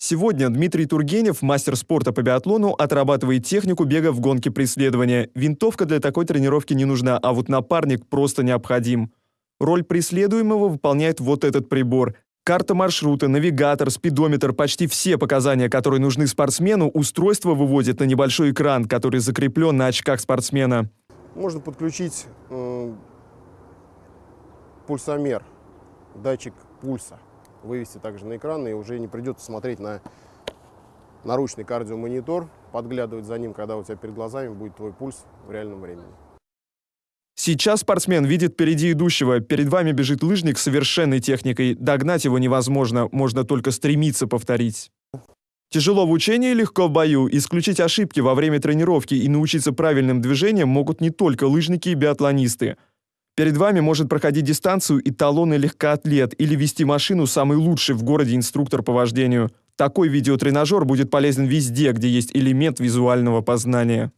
Сегодня Дмитрий Тургенев, мастер спорта по биатлону, отрабатывает технику бега в гонке преследования. Винтовка для такой тренировки не нужна, а вот напарник просто необходим. Роль преследуемого выполняет вот этот прибор. Карта маршрута, навигатор, спидометр, почти все показания, которые нужны спортсмену, устройство выводит на небольшой экран, который закреплен на очках спортсмена. Можно подключить э, пульсомер, датчик пульса, вывести также на экран, и уже не придется смотреть на наручный кардиомонитор, подглядывать за ним, когда у тебя перед глазами будет твой пульс в реальном времени. Сейчас спортсмен видит впереди идущего. Перед вами бежит лыжник с совершенной техникой. Догнать его невозможно, можно только стремиться повторить. Тяжело в учении, легко в бою. Исключить ошибки во время тренировки и научиться правильным движениям могут не только лыжники и биатлонисты. Перед вами может проходить дистанцию и талонный легкоатлет или вести машину самый лучший в городе инструктор по вождению. Такой видеотренажер будет полезен везде, где есть элемент визуального познания.